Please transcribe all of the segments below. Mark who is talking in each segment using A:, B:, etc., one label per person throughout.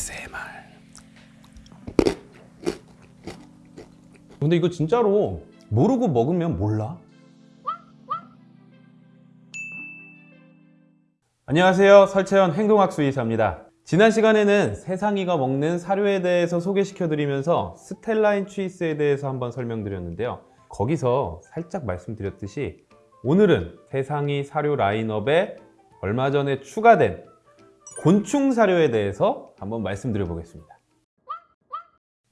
A: ASMR 근데 이거 진짜로 모르고 먹으면 몰라? 안녕하세요. 설채연 행동학수 의사입니다. 지난 시간에는 세상이가 먹는 사료에 대해서 소개시켜 드리면서 스텔라인 추이스에 대해서 한번 설명드렸는데요. 거기서 살짝 말씀드렸듯이 오늘은 세상이 사료 라인업에 얼마 전에 추가된 곤충 사료에 대해서 한번 말씀드려 보겠습니다.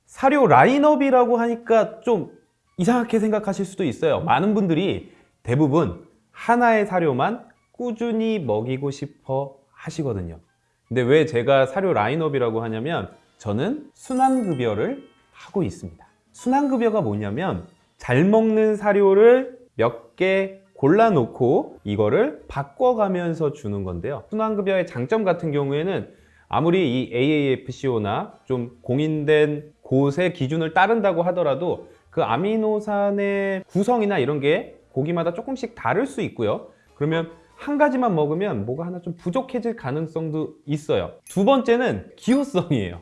A: 사료 라인업이라고 하니까 좀 이상하게 생각하실 수도 있어요. 많은 분들이 대부분 하나의 사료만 꾸준히 먹이고 싶어 하시거든요. 근데 왜 제가 사료 라인업이라고 하냐면 저는 순환급여를 하고 있습니다. 순환급여가 뭐냐면 잘 먹는 사료를 몇 개 골라놓고 이거를 바꿔가면서 주는 건데요. 순환급여의 장점 같은 경우에는 아무리 이 AAFCO나 좀 공인된 곳의 기준을 따른다고 하더라도 그 아미노산의 구성이나 이런 게 고기마다 조금씩 다를 수 있고요. 그러면 한 가지만 먹으면 뭐가 하나 좀 부족해질 가능성도 있어요. 두 번째는 기호성이에요.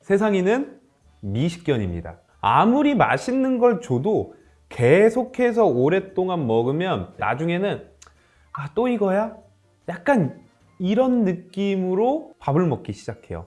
A: 세상이는 미식견입니다. 아무리 맛있는 걸 줘도 계속해서 오랫동안 먹으면 나중에는 아 또 이거야? 약간 이런 느낌으로 밥을 먹기 시작해요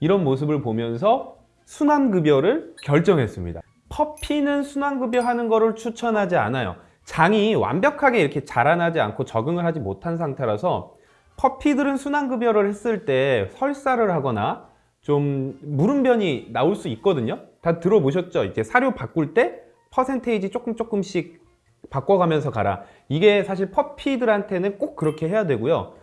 A: 이런 모습을 보면서 순환급여를 결정했습니다 퍼피는 순환급여 하는 거를 추천하지 않아요 장이 완벽하게 이렇게 자라나지 않고 적응을 하지 못한 상태라서 퍼피들은 순환급여를 했을 때 설사를 하거나 좀 물음변이 나올 수 있거든요 다 들어보셨죠? 이제 사료 바꿀 때 퍼센테이지 조금 조금씩 바꿔가면서 가라. 이게 사실 퍼피들한테는 꼭 그렇게 해야 되고요.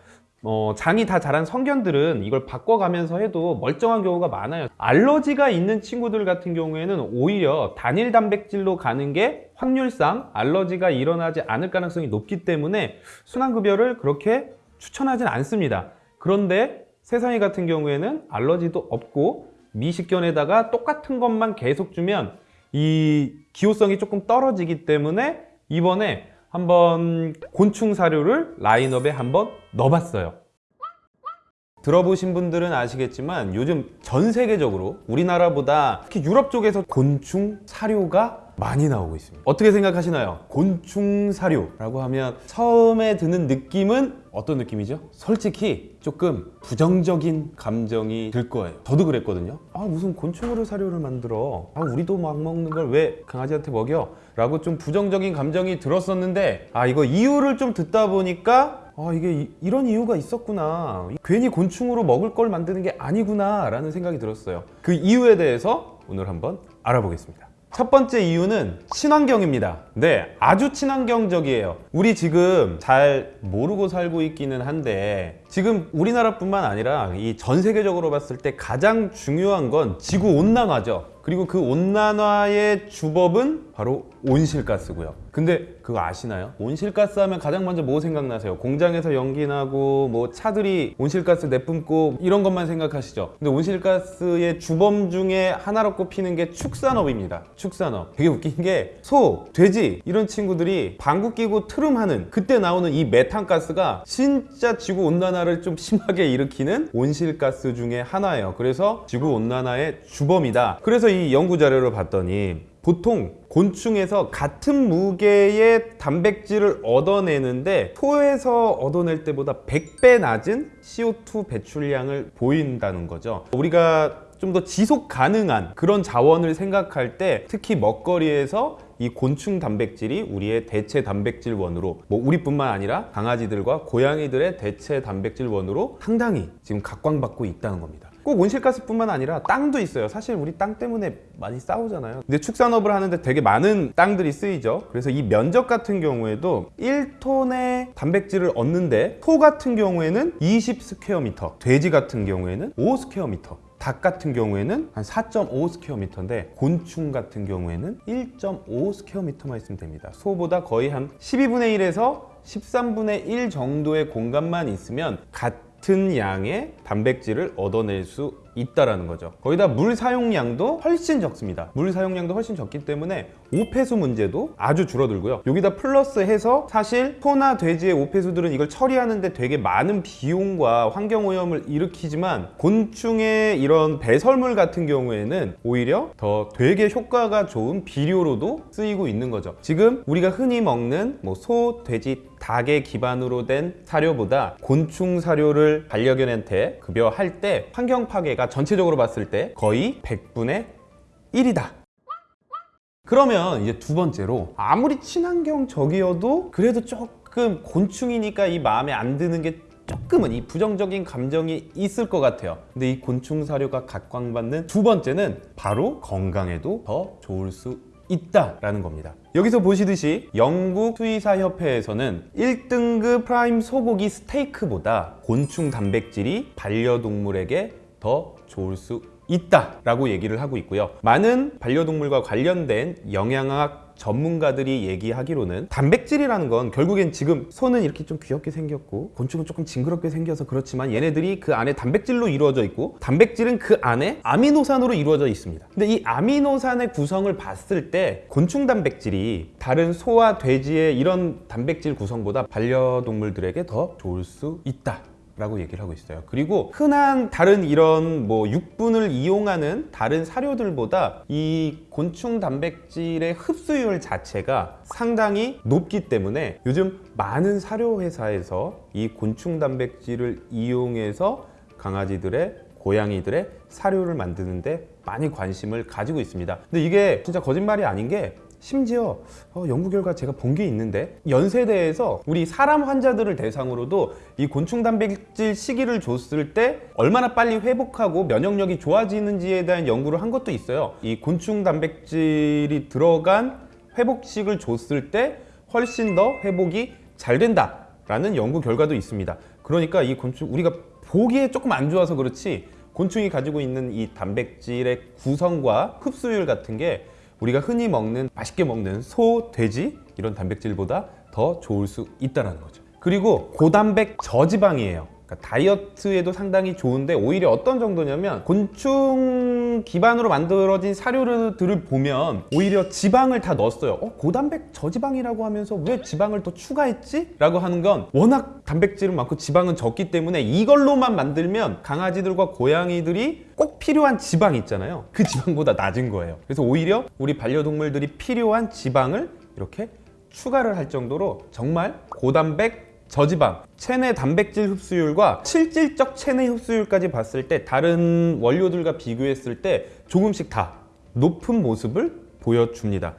A: 어, 장이 다 자란 성견들은 이걸 바꿔가면서 해도 멀쩡한 경우가 많아요. 알러지가 있는 친구들 같은 경우에는 오히려 단일 단백질로 가는 게 확률상 알러지가 일어나지 않을 가능성이 높기 때문에 순환급여를 그렇게 추천하진 않습니다. 그런데 세상이 같은 경우에는 알러지도 없고 미식견에다가 똑같은 것만 계속 주면 이 기호성이 조금 떨어지기 때문에 이번에 한번 곤충 사료를 라인업에 한번 넣어봤어요. 들어보신 분들은 아시겠지만 요즘 전 세계적으로 우리나라보다 특히 유럽 쪽에서 곤충 사료가 많이 나오고 있습니다. 어떻게 생각하시나요? 곤충 사료라고 하면 처음에 드는 느낌은 어떤 느낌이죠? 솔직히 조금 부정적인 감정이 들 거예요. 저도 그랬거든요. 아 무슨 곤충으로 사료를 만들어? 아 우리도 막 먹는 걸 왜 강아지한테 먹여? 라고 좀 부정적인 감정이 들었었는데 아 이거 이유를 좀 듣다 보니까 아 이게 이, 런 이유가 있었구나. 괜히 곤충으로 먹을 걸 만드는 게 아니구나 라는 생각이 들었어요. 그 이유에 대해서 오늘 한번 알아보겠습니다 첫 번째 이유는 친환경입니다. 네 아주 친환경적이에요. 우리 지금 잘 모르고 살고 있기는 한데 지금 우리나라뿐만 아니라 이 전 세계적으로 봤을 때 가장 중요한 건 지구 온난화죠 그리고 그 온난화의 주법은 바로 온실가스고요. 근데 그거 아시나요? 온실가스 하면 가장 먼저 뭐 생각나세요? 공장에서 연기 나고 뭐 차들이 온실가스 내뿜고 이런 것만 생각하시죠? 근데 온실가스의 주범 중에 하나로 꼽히는 게 축산업입니다. 축산업. 되게 웃긴 게 소, 돼지 이런 친구들이 방구 끼고 트름하는 그때 나오는 이 메탄가스가 진짜 지구온난화를 좀 심하게 일으키는 온실가스 중에 하나예요. 그래서 지구온난화의 주범이다. 그래서 이 연구 자료를 봤더니 보통 곤충에서 같은 무게의 단백질을 얻어내는데 소에서 얻어낼 때보다 100배 낮은 CO2 배출량을 보인다는 거죠. 우리가 좀 더 지속 가능한 그런 자원을 생각할 때 특히 먹거리에서 이 곤충 단백질이 우리의 대체 단백질원으로 뭐 우리뿐만 아니라 강아지들과 고양이들의 대체 단백질원으로 상당히 지금 각광받고 있다는 겁니다 꼭 온실가스뿐만 아니라 땅도 있어요. 사실 우리 땅 때문에 많이 싸우잖아요. 근데 축산업을 하는데 되게 많은 땅들이 쓰이죠. 그래서 이 면적 같은 경우에도 1톤의 단백질을 얻는데 소 같은 경우에는 20 square meter 돼지 같은 경우에는 5 square meter 닭 같은 경우에는 한 4.5 square meter인데 곤충 같은 경우에는 1.5 square meter만 있으면 됩니다. 소보다 거의 한 12분의 1에서 13분의 1 정도의 공간만 있으면 같은 양의 단백질을 얻어낼 수 있다라는 거죠. 거기다 물 사용량도 훨씬 적습니다. 물 사용량도 훨씬 적기 때문에 오폐수 문제도 아주 줄어들고요. 여기다 플러스해서 사실 소나 돼지의 오폐수들은 이걸 처리하는데 되게 많은 비용과 환경 오염을 일으키지만 곤충의 이런 배설물 같은 경우에는 오히려 더 되게 효과가 좋은 비료로도 쓰이고 있는 거죠. 지금 우리가 흔히 먹는 뭐 소, 돼지, 닭의 기반으로 된 사료보다 곤충 사료를 반려견한테 급여할 때 환경 파괴가 전체적으로 봤을 때 거의 100분의 1이다. 그러면 이제 두 번째로 아무리 친환경 적이어도 그래도 조금 곤충이니까 이 마음에 안 드는 게 조금은 이 부정적인 감정이 있을 것 같아요. 근데 이 곤충 사료가 각광받는 두 번째는 바로 건강에도 더 좋을 수 있다라는 겁니다. 여기서 보시듯이 영국 수의사 협회에서는 1등급 prime 소고기 스테이크보다 곤충 단백질이 반려동물에게 더 좋을 수 있다 라고 얘기를 하고 있고요. 많은 반려동물과 관련된 영양학 전문가들이 얘기하기로는 단백질이라는 건 결국엔 지금 소는 이렇게 좀 귀엽게 생겼고 곤충은 조금 징그럽게 생겨서 그렇지만 얘네들이 그 안에 단백질로 이루어져 있고 단백질은 그 안에 아미노산으로 이루어져 있습니다. 근데 이 아미노산의 구성을 봤을 때 곤충 단백질이 다른 소와 돼지의 이런 단백질 구성보다 반려동물들에게 더 좋을 수 있다. 라고 얘기를 하고 있어요. 그리고 흔한 다른 이런 뭐 육분을 이용하는 다른 사료들보다 이 곤충 단백질의 흡수율 자체가 상당히 높기 때문에 요즘 많은 사료 회사에서 이 곤충 단백질을 이용해서 강아지들의 고양이들의 사료를 만드는데 많이 관심을 가지고 있습니다. 근데 이게 진짜 거짓말이 아닌 게 심지어 어, 연구 결과 제가 본 게 있는데 연세대에서 우리 사람 환자들을 대상으로도 이 곤충 단백질 시기를 줬을 때 얼마나 빨리 회복하고 면역력이 좋아지는지에 대한 연구를 한 것도 있어요. 이 곤충 단백질이 들어간 회복식을 줬을 때 훨씬 더 회복이 잘 된다 라는 연구 결과도 있습니다. 그러니까 이 곤충 우리가 보기에 조금 안 좋아서 그렇지 곤충이 가지고 있는 이 단백질의 구성과 흡수율 같은 게 우리가 흔히 먹는 맛있게 먹는 소, 돼지 이런 단백질보다 더 좋을 수 있다는 거죠. 그리고 고단백 저지방이에요. 그러니까 다이어트에도 상당히 좋은데 오히려 어떤 정도냐면 곤충 기반으로 만들어진 사료들을 보면 오히려 지방을 다 넣었어요. 어, 고단백 저지방이라고 하면서 왜 지방을 더 추가했지? 라고 하는 건 워낙 단백질은 많고 지방은 적기 때문에 이걸로만 만들면 강아지들과 고양이들이 꼭 필요한 지방 있잖아요. 그 지방보다 낮은 거예요. 그래서 오히려 우리 반려동물들이 필요한 지방을 이렇게 추가를 할 정도로 정말 고단백 저지방, 체내 단백질 흡수율과 실질적 체내 흡수율까지 봤을 때 다른 원료들과 비교했을 때 조금씩 다 높은 모습을 보여줍니다.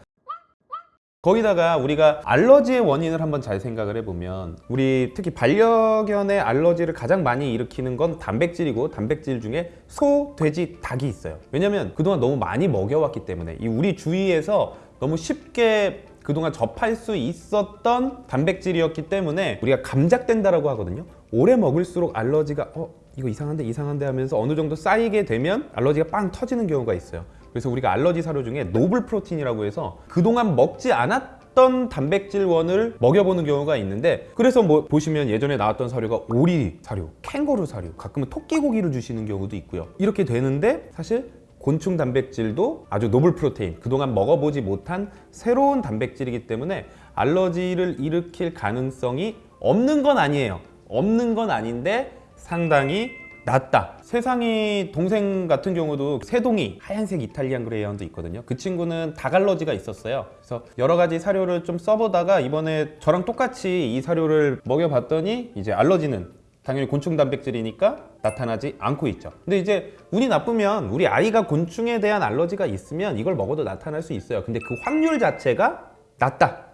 A: 거기다가 우리가 알러지의 원인을 한번 잘 생각을 해보면 우리 특히 반려견의 알러지를 가장 많이 일으키는 건 단백질이고 단백질 중에 소, 돼지, 닭이 있어요. 왜냐면 그동안 너무 많이 먹여왔기 때문에 이 우리 주위에서 너무 쉽게 그동안 접할 수 있었던 단백질이었기 때문에 우리가 감작된다라고 하거든요. 오래 먹을수록 알러지가 어 이거 이상한데 이상한데 하면서 어느 정도 쌓이게 되면 알러지가 빵 터지는 경우가 있어요. 그래서 우리가 알러지 사료 중에 노블 프로틴이라고 해서 그동안 먹지 않았던 단백질원을 먹여보는 경우가 있는데 그래서 뭐 보시면 예전에 나왔던 사료가 오리 사료, 캥거루 사료, 가끔은 토끼고기를 주시는 경우도 있고요. 이렇게 되는데 사실 곤충 단백질도 아주 노블 프로테인, 그동안 먹어보지 못한 새로운 단백질이기 때문에 알러지를 일으킬 가능성이 없는 건 아니에요. 없는 건 아닌데 상당히 낮다. 세상에 동생 같은 경우도 새동이 하얀색 이탈리안 그레이하운드 있거든요. 그 친구는 닭 알러지가 있었어요. 그래서 여러 가지 사료를 좀 써보다가 이번에 저랑 똑같이 이 사료를 먹여봤더니 이제 알러지는 당연히 곤충 단백질이니까 나타나지 않고 있죠. 근데 이제 운이 나쁘면 우리 아이가 곤충에 대한 알러지가 있으면 이걸 먹어도 나타날 수 있어요. 근데 그 확률 자체가 낮다.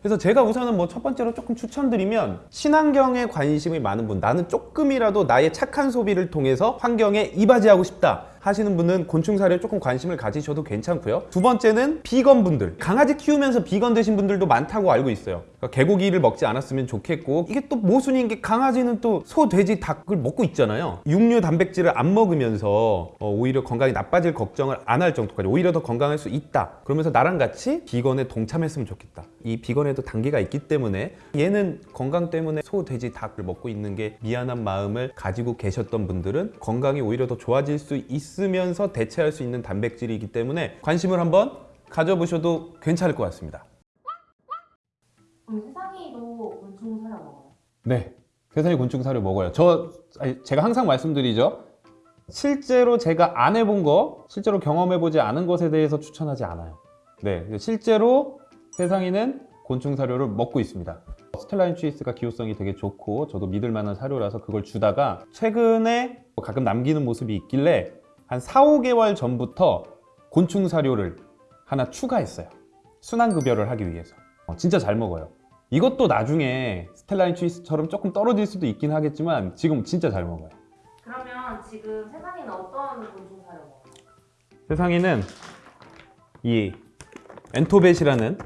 A: 그래서 제가 우선은 뭐 첫 번째로 조금 추천드리면 친환경에 관심이 많은 분 나는 조금이라도 나의 착한 소비를 통해서 환경에 이바지하고 싶다 하시는 분은 곤충 사료에 조금 관심을 가지셔도 괜찮고요. 두 번째는 비건 분들. 강아지 키우면서 비건 되신 분들도 많다고 알고 있어요. 그러니까 개고기를 먹지 않았으면 좋겠고 이게 또 모순인 게 강아지는 또 소, 돼지, 닭을 먹고 있잖아요. 육류 단백질을 안 먹으면서 어, 오히려 건강이 나빠질 걱정을 안 할 정도까지 오히려 더 건강할 수 있다. 그러면서 나랑 같이 비건에 동참했으면 좋겠다. 이 비건에도 단계가 있기 때문에 얘는 건강 때문에 소, 돼지, 닭을 먹고 있는 게 미안한 마음을 가지고 계셨던 분들은 건강이 오히려 더 좋아질 수 있 으면서 대체할 수 있는 단백질이기 때문에 관심을 한번 가져보셔도 괜찮을 것 같습니다.
B: 세상이도 곤충 사료 먹어요?
A: 네. 세상에 곤충 사료 먹어요. 저 아니, 제가 항상 말씀드리죠. 실제로 제가 안 해본 거, 실제로 경험해보지 않은 것에 대해서 추천하지 않아요. 네, 실제로 세상에는 곤충 사료를 먹고 있습니다. 스텔라인 취스가 기호성이 되게 좋고 저도 믿을 만한 사료라서 그걸 주다가 최근에 가끔 남기는 모습이 있길래 한 4, 5개월 전부터 곤충 사료를 하나 추가했어요. 순환 급여를 하기 위해서. 어, 진짜 잘 먹어요. 이것도 나중에 스텔라인 취스처럼 조금 떨어질 수도 있긴 하겠지만 지금 진짜 잘 먹어요.
B: 그러면 지금 세상이는 어떤 곤충 사료 먹어요?
A: 세상에는 이 엔토벳이라는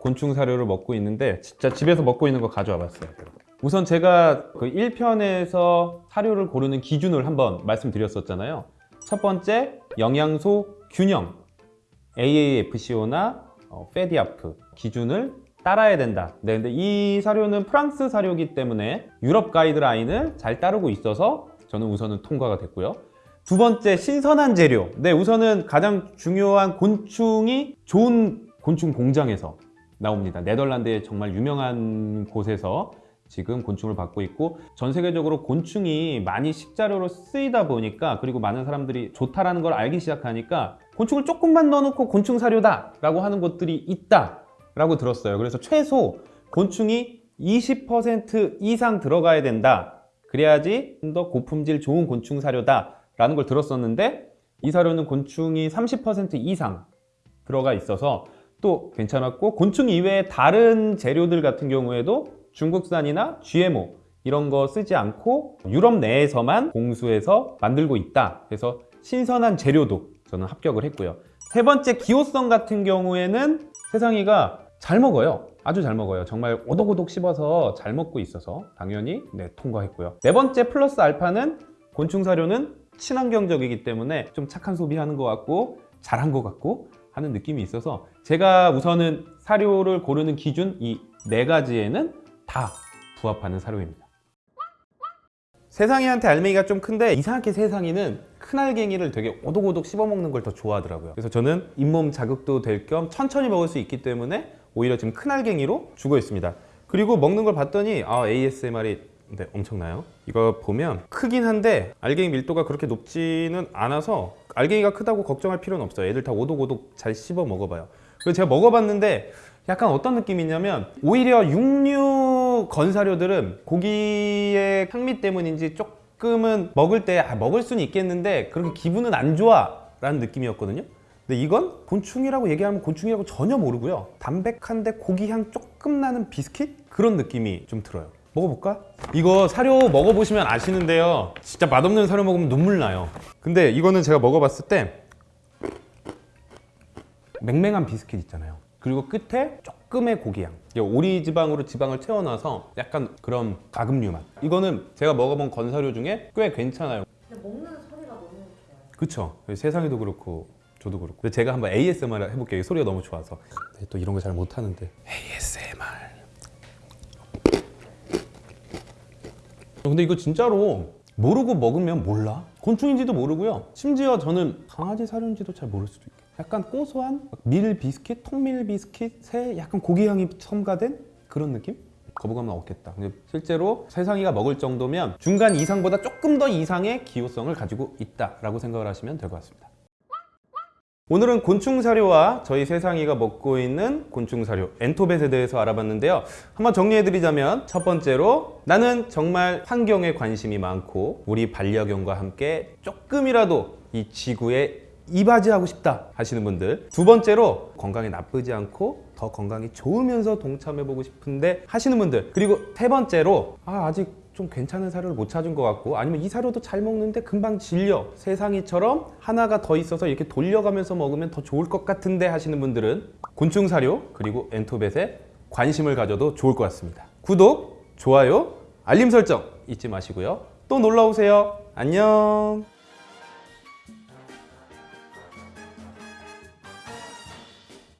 A: 곤충 사료를 먹고 있는데 진짜 집에서 먹고 있는 거 가져와 봤어요. 우선 제가 그 1편에서 사료를 고르는 기준을 한번 말씀드렸었잖아요. 첫 번째, 영양소 균형. AAFCO나 어, 페디아프 기준을 따라야 된다. 네, 근데 이 사료는 프랑스 사료이기 때문에 유럽 가이드라인을 잘 따르고 있어서 저는 우선은 통과가 됐고요. 두 번째 신선한 재료. 네, 우선은 가장 중요한 곤충이 좋은 곤충 공장에서 나옵니다. 네덜란드의 정말 유명한 곳에서 지금 곤충을 받고 있고 전 세계적으로 곤충이 많이 식자료로 쓰이다 보니까 그리고 많은 사람들이 좋다라는 걸 알기 시작하니까 곤충을 조금만 넣어놓고 곤충 사료다 라고 하는 곳들이 있다 라고 들었어요. 그래서 최소 곤충이 20% 이상 들어가야 된다. 그래야지 좀 더 고품질 좋은 곤충 사료다 라는 걸 들었었는데 이 사료는 곤충이 30% 이상 들어가 있어서 또 괜찮았고 곤충 이외의 다른 재료들 같은 경우에도 중국산이나 GMO 이런 거 쓰지 않고 유럽 내에서만 공수해서 만들고 있다. 그래서 신선한 재료도 저는 합격을 했고요. 세 번째 기호성 같은 경우에는 세상이가 잘 먹어요. 아주 잘 먹어요. 정말 오독오독 씹어서 잘 먹고 있어서 당연히 네, 통과했고요. 네 번째 플러스 알파는 곤충 사료는 친환경적이기 때문에 좀 착한 소비하는 것 같고 잘한 것 같고 하는 느낌이 있어서 제가 우선은 사료를 고르는 기준 이 네 가지에는 다 부합하는 사료입니다. 세상이한테 알맹이가 좀 큰데 이상하게 세상이는 큰 알갱이를 되게 오독오독 씹어먹는 걸 더 좋아하더라고요. 그래서 저는 잇몸 자극도 될 겸 천천히 먹을 수 있기 때문에 오히려 지금 큰 알갱이로 주고 있습니다. 그리고 먹는 걸 봤더니 아 ASMR이 네, 엄청나요. 이거 보면 크긴 한데 알갱이 밀도가 그렇게 높지는 않아서 알갱이가 크다고 걱정할 필요는 없어요. 애들 다 오독오독 잘 씹어 먹어봐요. 그리고 제가 먹어봤는데 약간 어떤 느낌이냐면 오히려 육류 건사료들은 고기의 향미 때문인지 조금은 먹을 때 아, 먹을 수는 있겠는데 그렇게 기분은 안 좋아 라는 느낌이었거든요. 근데 이건 곤충이라고 얘기하면 곤충이라고 전혀 모르고요. 담백한데 고기 향 조금 나는 비스킷 그런 느낌이 좀 들어요. 먹어볼까? 이거 사료 먹어보시면 아시는데요. 진짜 맛없는 사료 먹으면 눈물 나요. 근데 이거는 제가 먹어봤을 때 맹맹한 비스킷 있잖아요. 그리고 끝에 조금 의 고기향. 이게 오리 지방으로 지방을 채워놔서 약간 그런 가금류 맛. 이거는 제가 먹어본 건사료 중에 꽤 괜찮아요.
B: 근데 먹는 소리가 너무 좋아요.
A: 그쵸? 세상에도 그렇고 저도 그렇고. 근데 제가 한번 ASMR 해볼게요. 이 소리가 너무 좋아서. 네, 또 이런 거 잘 못하는데. ASMR. 근데 이거 진짜로 모르고 먹으면 몰라. 곤충인지도 모르고요. 심지어 저는 강아지 사료인지도 잘 모를 수도 있고. 약간 고소한 밀 비스킷, 통밀 비스킷에 약간 고기 향이 첨가된 그런 느낌? 거부감은 없겠다. 근데 실제로 세상이가 먹을 정도면 중간 이상보다 조금 더 이상의 기호성을 가지고 있다라고 생각을 하시면 될 것 같습니다. 오늘은 곤충 사료와 저희 세상이가 먹고 있는 곤충 사료 엔토벳에 대해서 알아봤는데요. 한번 정리해드리자면 첫 번째로 나는 정말 환경에 관심이 많고 우리 반려견과 함께 조금이라도 이 지구에 이바지하고 싶다 하시는 분들 두 번째로 건강에 나쁘지 않고 더 건강이 좋으면서 동참해보고 싶은데 하시는 분들 그리고 세 번째로 아, 아직 좀 괜찮은 사료를 못 찾은 것 같고 아니면 이 사료도 잘 먹는데 금방 질려. 세상이처럼 하나가 더 있어서 이렇게 돌려가면서 먹으면 더 좋을 것 같은데 하시는 분들은 곤충 사료 그리고 엔토벳에 관심을 가져도 좋을 것 같습니다. 구독, 좋아요, 알림 설정 잊지 마시고요. 또 놀러 오세요. 안녕